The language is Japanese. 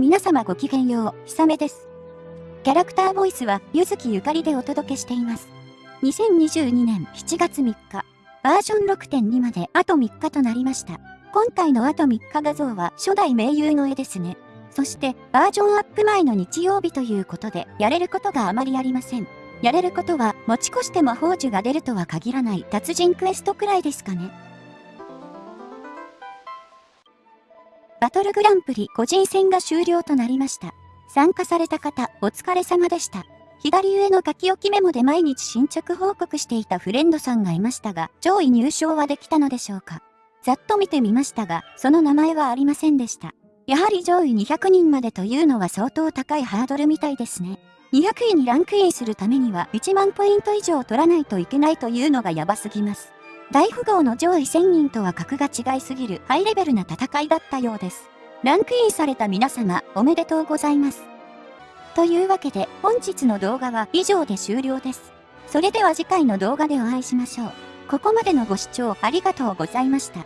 皆様ごきげんよう、ひさめです。キャラクターボイスは、ゆずきゆかりでお届けしています。2022年7月3日、バージョン6.2まであと3日となりました。今回のあと3日画像は初代名優の絵ですね。そして、バージョンアップ前の日曜日ということで、やれることがあまりありません。やれることは、持ち越して魔法樹が出るとは限らない達人クエストくらいですかね。バトルグランプリ個人戦が終了となりました。参加された方、お疲れ様でした。左上の書き置きメモで毎日進捗報告していたフレンドさんがいましたが、上位入賞はできたのでしょうか。ざっと見てみましたが、その名前はありませんでした。やはり上位200人までというのは相当高いハードルみたいですね。200位にランクインするためには1万ポイント以上取らないといけないというのがやばすぎます。大富豪の上位1000人とは格が違いすぎるハイレベルな戦いだったようです。ランクインされた皆様、おめでとうございます。というわけで、本日の動画は以上で終了です。それでは次回の動画でお会いしましょう。ここまでのご視聴ありがとうございました。